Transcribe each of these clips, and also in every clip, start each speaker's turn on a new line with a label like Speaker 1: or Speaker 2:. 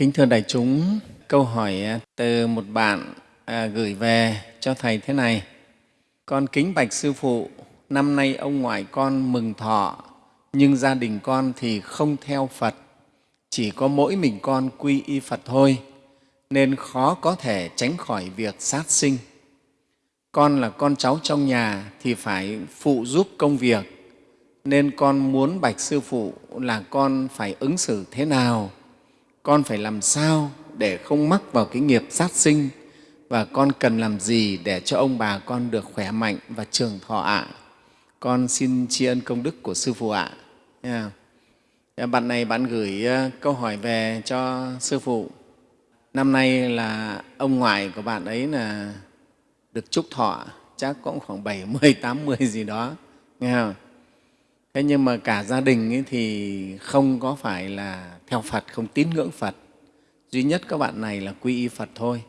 Speaker 1: Kính thưa đại chúng, câu hỏi à, từ một bạn à, gửi về cho Thầy thế này. Con kính bạch Sư Phụ, năm nay ông ngoại con mừng thọ, nhưng gia đình con thì không theo Phật, chỉ có mỗi mình con quy y Phật thôi, nên khó có thể tránh khỏi việc sát sinh. Con là con cháu trong nhà thì phải phụ giúp công việc, nên con muốn bạch Sư Phụ là con phải ứng xử thế nào con phải làm sao để không mắc vào cái nghiệp sát sinh và con cần làm gì để cho ông bà con được khỏe mạnh và trường thọ ạ. Con xin tri ân công đức của Sư Phụ ạ. Yeah. Bạn này bạn gửi câu hỏi về cho Sư Phụ. Năm nay là ông ngoại của bạn ấy là được chúc thọ, chắc cũng khoảng 70, 80 gì đó. Nghe không? Thế nhưng mà cả gia đình ấy thì không có phải là theo Phật, không tín ngưỡng Phật. Duy nhất các bạn này là quy y Phật thôi.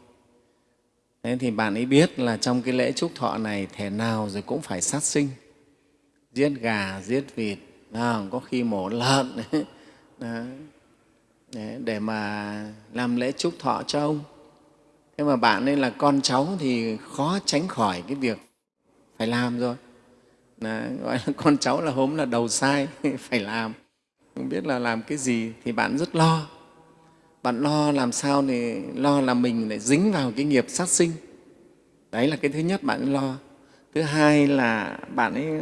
Speaker 1: Thế thì bạn ấy biết là trong cái lễ chúc thọ này thể nào rồi cũng phải sát sinh. Giết gà, giết vịt, à, có khi mổ lợn Đó. để mà làm lễ chúc thọ cho ông. Thế mà bạn ấy là con cháu thì khó tránh khỏi cái việc phải làm rồi là, gọi là, con cháu là hôm là đầu sai, phải làm. Không biết là làm cái gì thì bạn rất lo. Bạn lo làm sao thì lo là mình lại dính vào cái nghiệp sát sinh. Đấy là cái thứ nhất bạn lo. Thứ hai là bạn ấy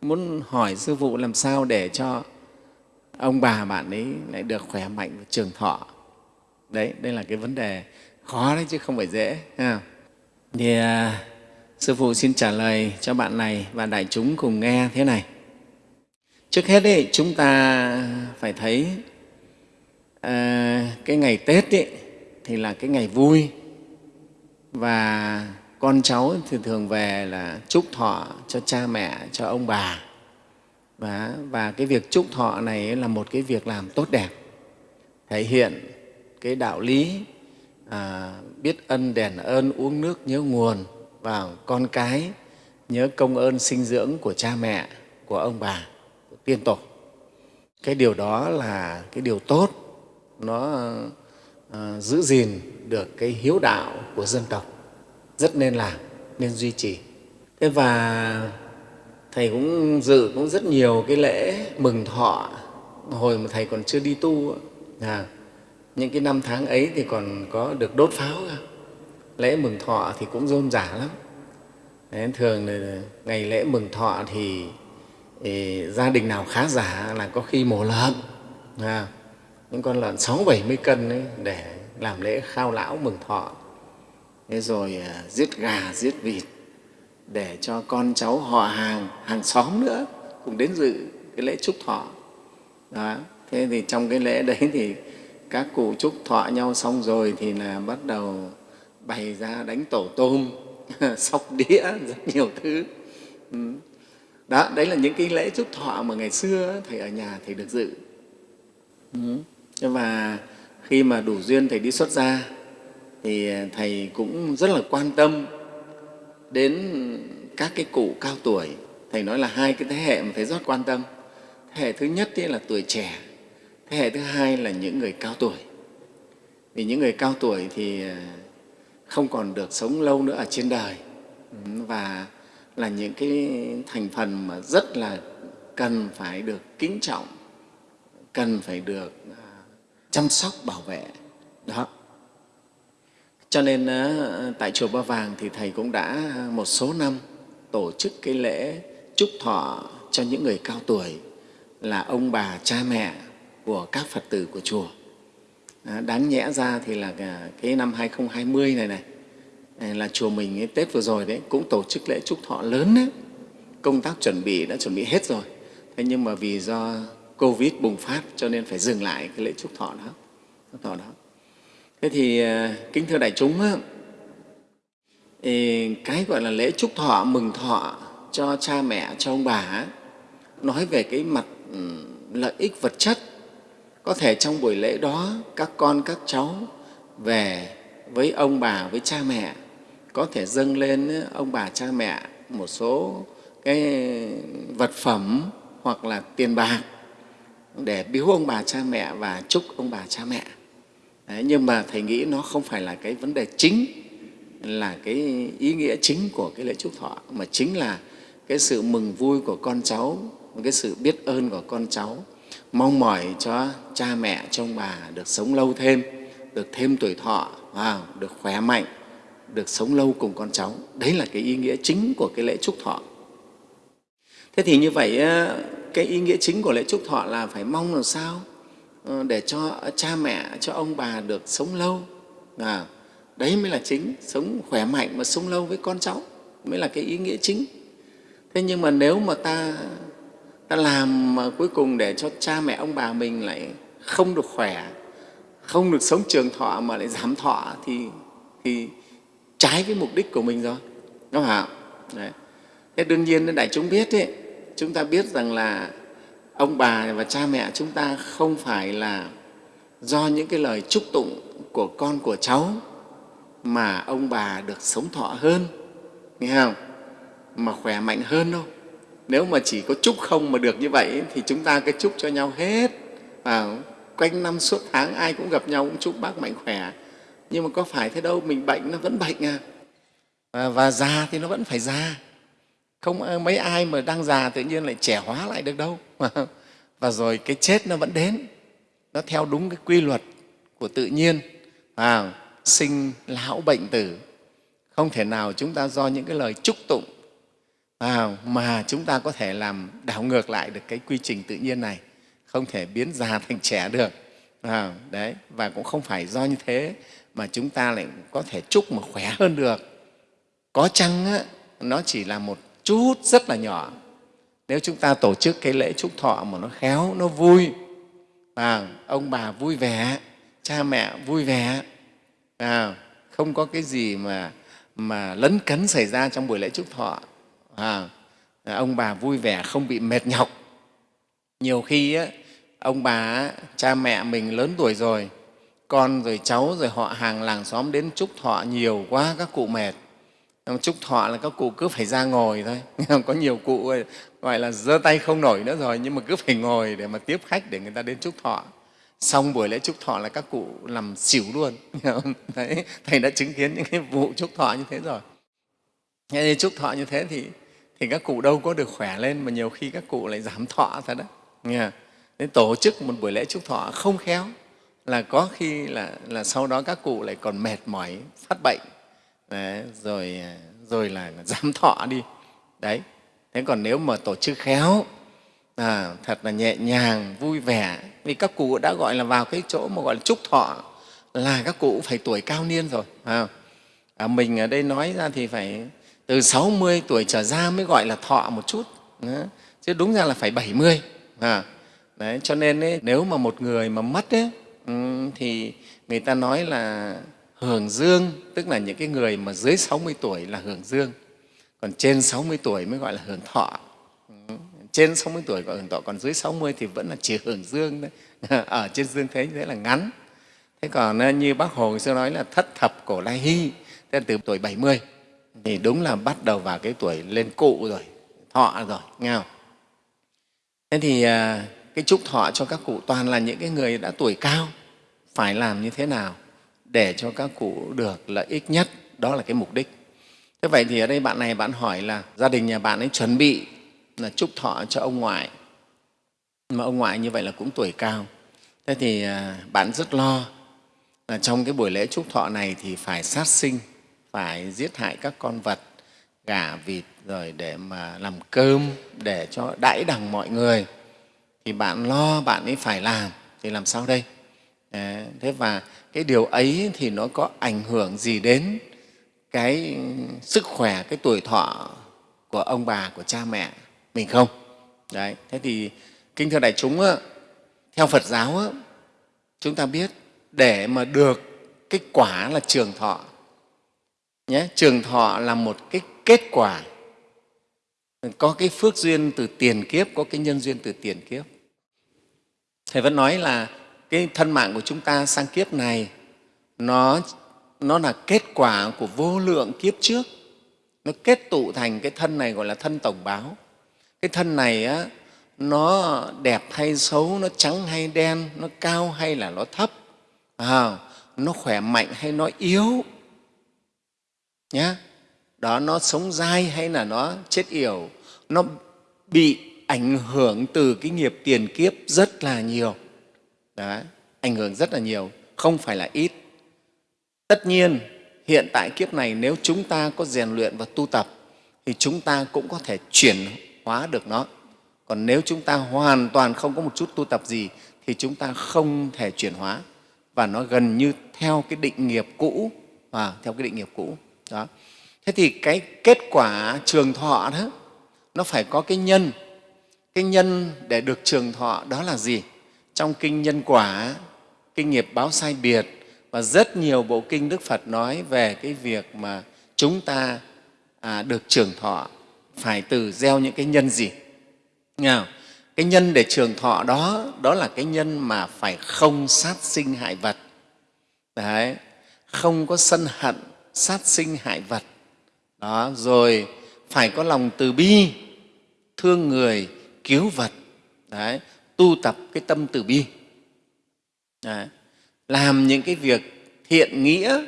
Speaker 1: muốn hỏi sư phụ làm sao để cho ông bà bạn ấy lại được khỏe mạnh và trường thọ. Đấy, đây là cái vấn đề khó đấy chứ không phải dễ, ha. thì à, Sư Phụ xin trả lời cho bạn này và đại chúng cùng nghe thế này. Trước hết ấy, chúng ta phải thấy à, cái ngày Tết ấy, thì là cái ngày vui và con cháu thì thường về là chúc thọ cho cha mẹ, cho ông bà. Và, và cái việc chúc thọ này là một cái việc làm tốt đẹp, thể hiện cái đạo lý à, biết ân đền ơn, uống nước nhớ nguồn, vào con cái nhớ công ơn sinh dưỡng của cha mẹ, của ông bà, của tiên tổ. Cái điều đó là cái điều tốt, nó à, giữ gìn được cái hiếu đạo của dân tộc, rất nên làm, nên duy trì. Thế và Thầy cũng dự cũng rất nhiều cái lễ mừng thọ hồi mà Thầy còn chưa đi tu. À, những cái năm tháng ấy thì còn có được đốt pháo không? Lễ mừng thọ thì cũng rôm rả lắm. Đấy, thường là ngày lễ mừng thọ thì, ý, gia đình nào khá giả là có khi mổ lợn à, những con lợn sáu bảy mươi cân ấy, để làm lễ khao lão mừng thọ. Thế rồi à, giết gà giết vịt để cho con cháu họ hàng hàng xóm nữa cùng đến dự cái lễ chúc thọ. Đó thế thì trong cái lễ đấy thì các cụ chúc thọ nhau xong rồi thì là bắt đầu bày ra đánh tổ tôm, sóc đĩa, rất nhiều thứ. Ừ. Đó, đấy là những cái lễ chúc thọ mà ngày xưa thầy ở nhà thầy được dự. Ừ. Và khi mà đủ duyên thầy đi xuất gia, thì à, thầy cũng rất là quan tâm đến các cái cụ cao tuổi. Thầy nói là hai cái thế hệ mà thầy rất quan tâm. Thế hệ thứ nhất là tuổi trẻ, thế hệ thứ hai là những người cao tuổi. Vì những người cao tuổi thì à, không còn được sống lâu nữa ở trên đời và là những cái thành phần mà rất là cần phải được kính trọng, cần phải được à, chăm sóc, bảo vệ. Đó. Cho nên à, tại Chùa Ba Vàng thì Thầy cũng đã một số năm tổ chức cái lễ chúc thọ cho những người cao tuổi là ông bà, cha mẹ của các Phật tử của chùa. À, đáng nhẽ ra thì là à, cái năm 2020 này này à, là chùa mình ấy, Tết vừa rồi đấy cũng tổ chức lễ chúc thọ lớn đấy. Công tác chuẩn bị đã chuẩn bị hết rồi. Thế nhưng mà vì do Covid bùng phát cho nên phải dừng lại cái lễ chúc thọ đó. Chúc thọ đó. Thế thì kính thưa đại chúng, cái gọi là lễ chúc thọ, mừng thọ cho cha mẹ, cho ông bà nói về cái mặt ừ, lợi ích vật chất có thể trong buổi lễ đó các con các cháu về với ông bà với cha mẹ có thể dâng lên ông bà cha mẹ một số cái vật phẩm hoặc là tiền bạc để biếu ông bà cha mẹ và chúc ông bà cha mẹ. Đấy, nhưng mà thầy nghĩ nó không phải là cái vấn đề chính là cái ý nghĩa chính của cái lễ chúc thọ mà chính là cái sự mừng vui của con cháu cái sự biết ơn của con cháu mong mỏi cho cha mẹ trong bà được sống lâu thêm được thêm tuổi thọ được khỏe mạnh được sống lâu cùng con cháu. Đấy là cái ý nghĩa chính của cái lễ chúc thọ. Thế thì như vậy ờ, cái ý nghĩa chính của lễ chúc thọ là phải mong làm sao ờ, để cho cha mẹ cho ông bà được sống lâu. À, đấy mới là chính sống khỏe mạnh và sống lâu với con cháu mới là cái ý nghĩa chính. Thế nhưng mà nếu mà ta ta làm mà cuối cùng để cho cha mẹ ông bà mình lại không được khỏe không được sống trường thọ mà lại giảm thọ thì, thì trái với mục đích của mình rồi. Đúng không Đấy. thế đương nhiên đại chúng biết ấy, chúng ta biết rằng là ông bà và cha mẹ chúng ta không phải là do những cái lời chúc tụng của con của cháu mà ông bà được sống thọ hơn. Nghe không? Mà khỏe mạnh hơn đâu nếu mà chỉ có chúc không mà được như vậy thì chúng ta cứ chúc cho nhau hết. Và quanh năm suốt tháng ai cũng gặp nhau cũng chúc bác mạnh khỏe. Nhưng mà có phải thế đâu mình bệnh nó vẫn bệnh à. Và, và già thì nó vẫn phải già. Không ờ, mấy ai mà đang già tự nhiên lại trẻ hóa lại được đâu. Và rồi cái chết nó vẫn đến. Nó theo đúng cái quy luật của tự nhiên. À, sinh lão bệnh tử. Không thể nào chúng ta do những cái lời chúc tụng à, mà chúng ta có thể làm đảo ngược lại được cái quy trình tự nhiên này. Không thể biến già thành trẻ được. À, đấy và cũng không phải do như thế mà chúng ta lại có thể chúc mà khỏe hơn được. Có chăng á, nó chỉ là một chút rất là nhỏ. Nếu chúng ta tổ chức cái lễ chúc thọ mà nó khéo nó vui à, ông bà vui vẻ cha mẹ vui vẻ à, không có cái gì mà mà lấn cấn xảy ra trong buổi lễ chúc thọ à, ông bà vui vẻ không bị mệt nhọc. Nhiều khi á, ông bà cha mẹ mình lớn tuổi rồi con rồi cháu rồi họ hàng làng xóm đến chúc thọ nhiều quá các cụ mệt. Chúc thọ là các cụ cứ phải ra ngồi thôi. Có nhiều cụ gọi là giơ tay không nổi nữa rồi nhưng mà cứ phải ngồi để mà tiếp khách để người ta đến chúc thọ. Xong buổi lễ chúc thọ là các cụ làm xỉu luôn. Đấy, thầy đã chứng kiến những cái vụ chúc thọ như thế rồi. Thế chúc thọ như thế thì thì các cụ đâu có được khỏe lên mà nhiều khi các cụ lại giảm thọ thật đó nghe nên tổ chức một buổi lễ chúc thọ không khéo. Là có khi là, là sau đó các cụ lại còn mệt mỏi phát bệnh. Đấy, rồi à, rồi là giảm thọ đi. Đấy thế còn nếu mà tổ chức khéo à, thật là nhẹ nhàng vui vẻ vì các cụ đã gọi là vào cái chỗ mà gọi là chúc thọ là các cụ phải tuổi cao niên rồi à, à, mình ở đây nói ra thì phải từ 60 tuổi trở ra mới gọi là thọ một chút. Đó. chứ đúng ra là phải 70 à, đấy, cho nên ấy, nếu mà một người mà mất ấy, ừ, thì người ta nói là hưởng dương tức là những cái người mà dưới 60 tuổi là hưởng dương. Còn trên 60 tuổi mới gọi là hưởng thọ. Ừ. Trên 60 tuổi gọi hưởng thọ còn dưới 60 thì vẫn là chỉ hưởng dương đấy ở trên dương thế như thế là ngắn. Thế còn à, như bác hồ xưa nói là thất thập cổ lai hy tức là từ tuổi 70 thì đúng là bắt đầu vào cái tuổi lên cụ rồi, thọ rồi, nghe không? Thế thì à, cái chúc thọ cho các cụ toàn là những cái người đã tuổi cao, phải làm như thế nào để cho các cụ được lợi ích nhất? Đó là cái mục đích. Thế vậy thì ở đây bạn này bạn hỏi là gia đình nhà bạn ấy chuẩn bị là chúc thọ cho ông ngoại, mà ông ngoại như vậy là cũng tuổi cao. Thế thì à, bạn rất lo là trong cái buổi lễ chúc thọ này thì phải sát sinh phải giết hại các con vật, gà, vịt, rồi để mà làm cơm để cho đãi đằng mọi người. Thì bạn lo, bạn ấy phải làm, thì làm sao đây? Thế và cái điều ấy thì nó có ảnh hưởng gì đến cái sức khỏe, cái tuổi thọ của ông bà, của cha mẹ mình không? Đấy, thế thì kinh thưa đại chúng theo phật giáo chúng ta biết để mà được cái quả là trường thọ nhé trường thọ là một cái kết quả. Có cái phước duyên từ tiền kiếp có cái nhân duyên từ tiền kiếp. Thầy vẫn nói là cái thân mạng của chúng ta sang kiếp này nó, nó là kết quả của vô lượng kiếp trước. Nó kết tụ thành cái thân này gọi là thân tổng báo. Cái thân này á, nó đẹp hay xấu nó trắng hay đen nó cao hay là nó thấp à, nó khỏe mạnh hay nó yếu nhé đó nó sống dai hay là nó chết yểu nó bị ảnh hưởng từ cái nghiệp tiền kiếp rất là nhiều. Đấy, ảnh hưởng rất là nhiều không phải là ít. Tất nhiên hiện tại kiếp này nếu chúng ta có rèn luyện và tu tập thì chúng ta cũng có thể chuyển hóa được nó. Còn nếu chúng ta hoàn toàn không có một chút tu tập gì thì chúng ta không thể chuyển hóa. Và nó gần như theo cái định nghiệp cũ và theo cái định nghiệp cũ đó. Thế thì cái kết quả trường thọ đó nó phải có cái nhân. Cái nhân để được trường thọ đó là gì? Trong kinh nhân quả kinh nghiệp báo sai biệt và rất nhiều bộ kinh đức phật nói về cái việc mà chúng ta à, được trường thọ phải từ gieo những cái nhân gì? Nghe cái nhân để trường thọ đó đó là cái nhân mà phải không sát sinh hại vật. Đấy, không có sân hận sát sinh hại vật. Đó rồi phải có lòng từ bi thương người cứu vật. Đấy, tu tập cái tâm từ bi. Đấy, làm những cái việc thiện nghĩa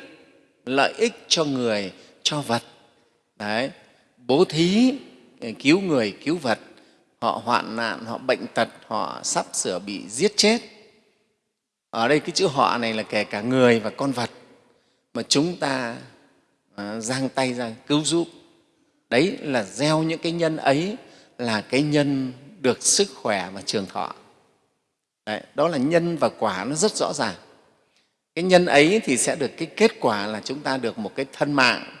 Speaker 1: lợi ích cho người cho vật. Đấy, bố thí cứu người cứu vật. Họ hoạn nạn họ bệnh tật họ sắp sửa bị giết chết. Ở đây cái chữ họ này là kể cả người và con vật. Mà chúng ta à, giang tay ra cứu giúp. Đấy là gieo những cái nhân ấy là cái nhân được sức khỏe và trường thọ. Đấy, đó là nhân và quả nó rất rõ ràng. Cái nhân ấy thì sẽ được cái kết quả là chúng ta được một cái thân mạng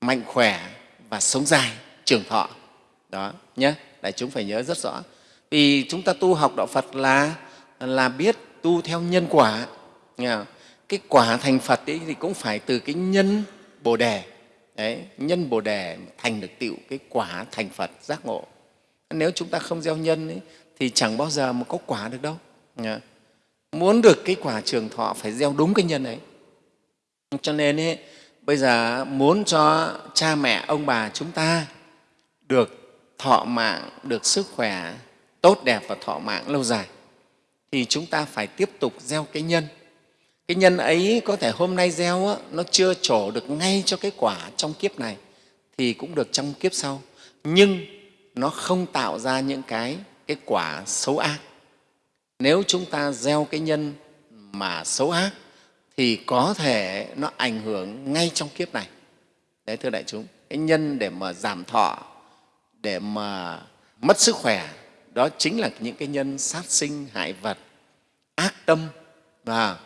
Speaker 1: mạnh khỏe và sống dài trường thọ. Đó nhé đại chúng phải nhớ rất rõ. Vì chúng ta tu học đạo phật là là biết tu theo nhân quả. Cái quả thành phật ấy thì cũng phải từ cái nhân bồ đề. Đấy nhân bồ đề thành được tựu cái quả thành phật giác ngộ. Nếu chúng ta không gieo nhân ấy, thì chẳng bao giờ mà có quả được đâu. Nhá muốn được cái quả trường thọ phải gieo đúng cái nhân ấy. Cho nên ấy, bây giờ muốn cho cha mẹ ông bà chúng ta được thọ mạng được sức khỏe tốt đẹp và thọ mạng lâu dài thì chúng ta phải tiếp tục gieo cái nhân cái nhân ấy có thể hôm nay gieo á, nó chưa trổ được ngay cho cái quả trong kiếp này thì cũng được trong kiếp sau. Nhưng nó không tạo ra những cái cái quả xấu ác. Nếu chúng ta gieo cái nhân mà xấu ác thì có thể nó ảnh hưởng ngay trong kiếp này. Đấy thưa đại chúng cái nhân để mà giảm thọ để mà mất sức khỏe đó chính là những cái nhân sát sinh hại vật ác tâm. Và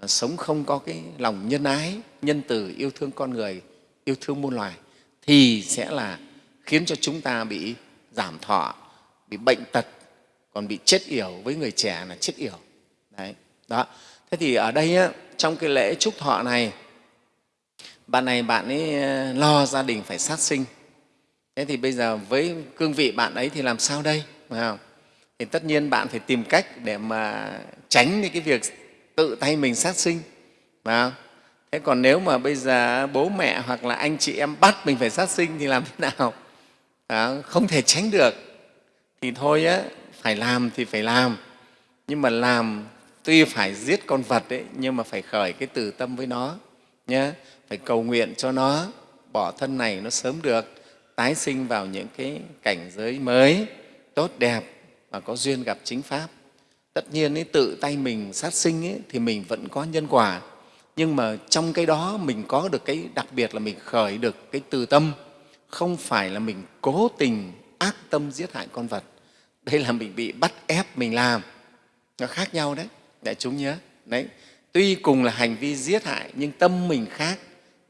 Speaker 1: Ờ, sống không có cái lòng nhân ái nhân từ yêu thương con người yêu thương muôn loài thì sẽ là khiến cho chúng ta bị giảm thọ bị bệnh tật còn bị chết yểu với người trẻ là chết yểu. Đấy đó. Thế thì ở đây á, trong cái lễ chúc thọ này bạn này bạn ấy ờ, lo gia đình phải sát sinh. Thế thì bây giờ với cương vị bạn ấy thì làm sao đây? Phải không? Thì tất nhiên bạn phải tìm cách để mà tránh đi cái việc tự tay mình sát sinh phải không? Thế còn nếu mà bây giờ bố mẹ hoặc là anh chị em bắt mình phải sát sinh thì làm thế nào? À, không? Thể tránh được. Thì thôi á phải làm thì phải làm. Nhưng mà làm tuy phải giết con vật ấy, nhưng mà phải khởi cái từ tâm với nó nhé phải cầu nguyện cho nó bỏ thân này nó sớm được tái sinh vào những cái cảnh giới mới tốt đẹp và có duyên gặp chính pháp tất nhiên ấy, tự tay mình sát sinh ấy, thì mình vẫn có nhân quả. Nhưng mà trong cái đó mình có được cái đặc biệt là mình khởi được cái từ tâm. Không phải là mình cố tình ác tâm giết hại con vật. Đây là mình bị bắt ép mình làm. Nó khác nhau đấy. Đại chúng nhớ. Đấy. Tuy cùng là hành vi giết hại nhưng tâm mình khác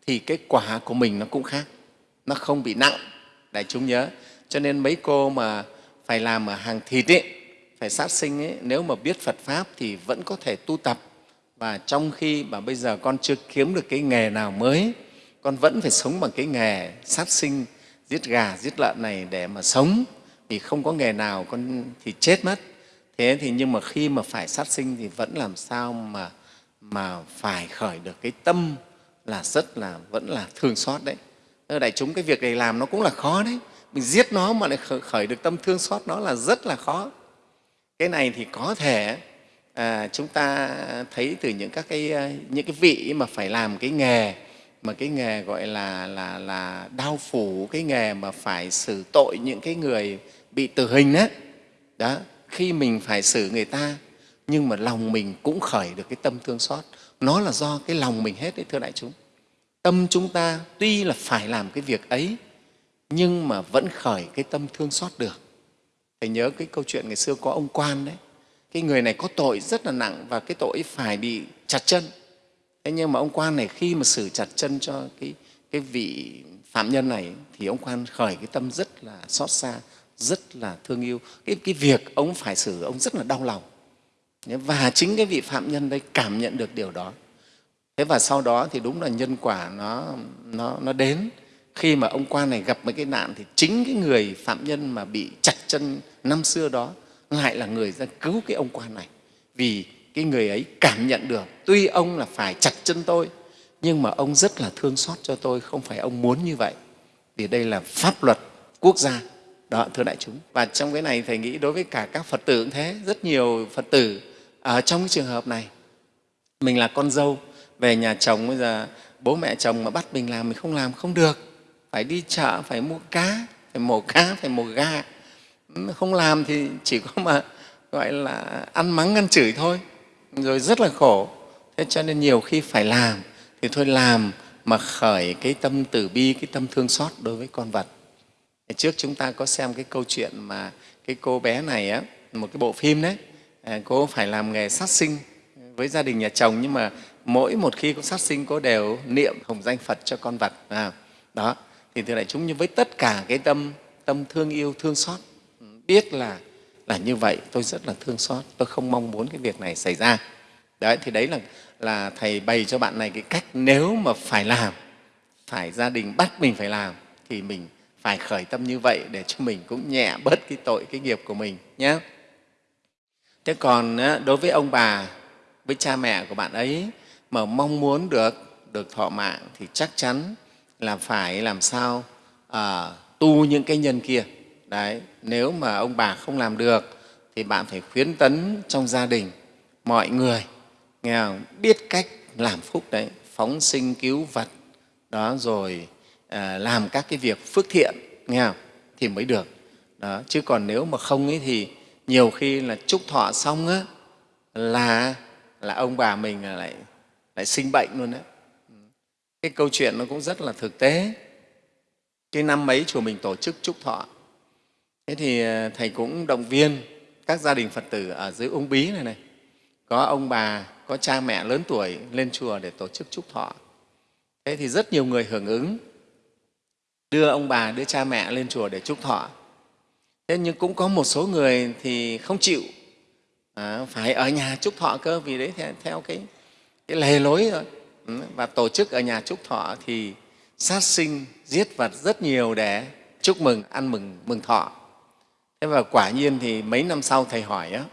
Speaker 1: thì cái quả của mình nó cũng khác. Nó không bị nặng. Đại chúng nhớ. Cho nên mấy cô mà phải làm ở hàng thịt ấy, phải sát sinh ấy, nếu mà biết Phật Pháp thì vẫn có thể tu tập. Và trong khi mà bây giờ con chưa kiếm được cái nghề nào mới con vẫn phải sống bằng cái nghề sát sinh giết gà giết lợn này để mà sống. Vì không có nghề nào con thì chết mất. Thế thì nhưng mà khi mà phải sát sinh thì vẫn làm sao mà mà phải khởi được cái tâm là rất là vẫn là thương xót đấy. Đại chúng cái việc này làm nó cũng là khó đấy. Mình giết nó mà lại khởi được tâm thương xót nó là rất là khó cái này thì có thể à, chúng ta thấy từ những các cái à, những cái vị mà phải làm cái nghề mà cái nghề gọi là là là đao phủ cái nghề mà phải xử tội những cái người bị tử hình đó đó khi mình phải xử người ta nhưng mà lòng mình cũng khởi được cái tâm thương xót. Nó là do cái lòng mình hết đấy thưa đại chúng. Tâm chúng ta tuy là phải làm cái việc ấy nhưng mà vẫn khởi cái tâm thương xót được thầy nhớ cái câu chuyện ngày xưa có ông quan đấy. Cái người này có tội rất là nặng và cái tội phải bị chặt chân. Thế nhưng mà ông quan này khi mà xử chặt chân cho cái, cái vị phạm nhân này thì ông quan khởi cái tâm rất là xót xa rất là thương yêu. Cái, cái việc ông phải xử ông rất là đau lòng. Và chính cái vị phạm nhân đấy cảm nhận được điều đó. Thế và sau đó thì đúng là nhân quả nó, nó, nó đến khi mà ông quan này gặp mấy cái nạn thì chính cái người phạm nhân mà bị chặt chân năm xưa đó lại là người ra cứu cái ông quan này. Vì cái người ấy cảm nhận được, tuy ông là phải chặt chân tôi, nhưng mà ông rất là thương xót cho tôi, không phải ông muốn như vậy. Vì đây là pháp luật quốc gia. Đó, thưa đại chúng. Và trong cái này thầy nghĩ đối với cả các phật tử cũng thế. Rất nhiều phật tử ở trong cái trường hợp này, mình là con dâu, về nhà chồng bây giờ bố mẹ chồng mà bắt mình làm mình không làm không được phải đi chợ phải mua cá phải mổ cá phải mổ gà. Ừ, không làm thì chỉ có mà gọi là ăn mắng ăn chửi thôi. Rồi rất là khổ. Thế cho nên nhiều khi phải làm. Thì thôi làm mà khởi cái tâm từ bi cái tâm thương xót đối với con vật. Trước chúng ta có xem cái câu chuyện mà cái cô bé này á một cái bộ phim đấy. À, cô phải làm nghề sát sinh với gia đình nhà chồng nhưng mà mỗi một khi có sát sinh cô đều niệm hồng danh phật cho con vật à, đó thì thưa đại chúng, như với tất cả cái tâm tâm thương yêu, thương xót, biết là là như vậy, tôi rất là thương xót, tôi không mong muốn cái việc này xảy ra. Đấy, thì đấy là là thầy bày cho bạn này cái cách nếu mà phải làm, phải gia đình bắt mình phải làm, thì mình phải khởi tâm như vậy để cho mình cũng nhẹ bớt cái tội, cái nghiệp của mình nhé thế còn đối với ông bà, với cha mẹ của bạn ấy, mà mong muốn được được thọ mạng thì chắc chắn là phải làm sao à, tu những cái nhân kia đấy nếu mà ông bà không làm được thì bạn phải khuyến tấn trong gia đình mọi người nghe không? biết cách làm phúc đấy phóng sinh cứu vật đó rồi à, làm các cái việc phước thiện nghe không? thì mới được đó chứ còn nếu mà không ấy thì nhiều khi là chúc thọ xong á là là ông bà mình lại lại sinh bệnh luôn đấy cái câu chuyện nó cũng rất là thực tế. Cái năm mấy chùa mình tổ chức chúc thọ. Thế thì à, thầy cũng động viên các gia đình phật tử ở dưới ung bí này này. Có ông bà có cha mẹ lớn tuổi lên chùa để tổ chức chúc thọ. Thế thì rất nhiều người hưởng ứng đưa ông bà đưa cha mẹ lên chùa để chúc thọ. Thế nhưng cũng có một số người thì không chịu. À, phải ở nhà chúc thọ cơ vì đấy theo, cái, cái lề lối rồi và tổ chức ở nhà chúc thọ thì sát sinh giết vật rất nhiều để chúc mừng ăn mừng mừng thọ. Thế và quả nhiên thì mấy năm sau thầy hỏi á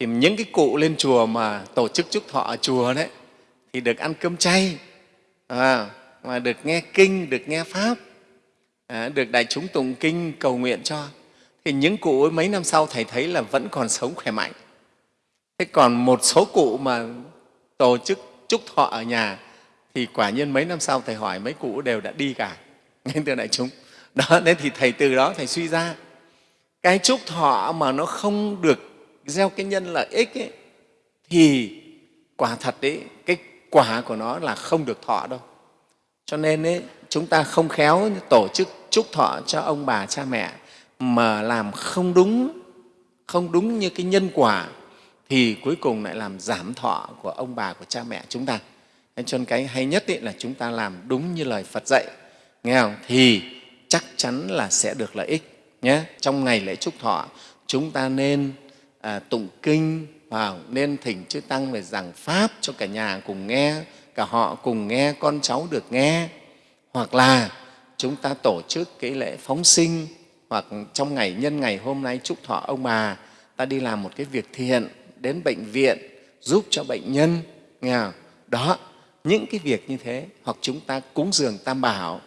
Speaker 1: thì những cái cụ lên chùa mà tổ chức chúc thọ ở chùa đấy thì được ăn cơm chay à, mà được nghe kinh được nghe pháp à, được đại chúng tụng kinh cầu nguyện cho. Thì những cụ ấy mấy năm sau thầy thấy là vẫn còn sống khỏe mạnh. Thế còn một số cụ mà tổ chức chúc thọ ở nhà thì quả nhiên mấy năm sau thầy hỏi mấy cụ đều đã đi cả. Nên từ đại chúng đó nên thì thầy từ đó thầy suy ra cái chúc thọ mà nó không được gieo cái nhân lợi ích ấy, thì quả thật đấy cái quả của nó là không được thọ đâu. Cho nên ấy, chúng ta không khéo tổ chức chúc thọ cho ông bà cha mẹ mà làm không đúng không đúng như cái nhân quả thì cuối cùng lại làm giảm thọ của ông bà của cha mẹ chúng ta cho nên cái hay nhất ý là chúng ta làm đúng như lời phật dạy. Nghe không? Thì chắc chắn là sẽ được lợi ích nhé. Trong ngày lễ chúc thọ chúng ta nên à, tụng kinh và nên thỉnh chư tăng về giảng pháp cho cả nhà cùng nghe cả họ cùng nghe con cháu được nghe. Hoặc là chúng ta tổ chức cái lễ phóng sinh hoặc trong ngày nhân ngày hôm nay chúc thọ ông bà ta đi làm một cái việc thiện đến bệnh viện giúp cho bệnh nhân nghe không? đó những cái việc như thế hoặc chúng ta cúng dường tam bảo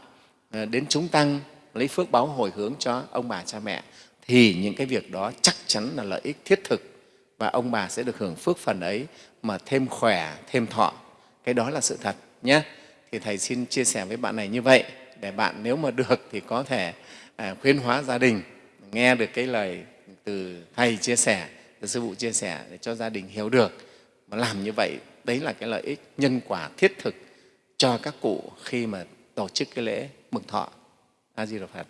Speaker 1: à, đến chúng tăng lấy phước báo hồi hướng cho ông bà cha mẹ thì những cái việc đó chắc chắn là lợi ích thiết thực và ông bà sẽ được hưởng phước phần ấy mà thêm khỏe, thêm thọ. Cái đó là sự thật nhé. Thì Thầy xin chia sẻ với bạn này như vậy để bạn nếu mà được thì có thể à, khuyến hóa gia đình, nghe được cái lời từ Thầy chia sẻ, từ Sư Phụ chia sẻ để cho gia đình hiểu được. Mà làm như vậy, đấy là cái lợi ích nhân quả thiết thực cho các cụ khi mà tổ chức cái lễ mừng thọ. A Di Đà Phật.